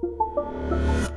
Música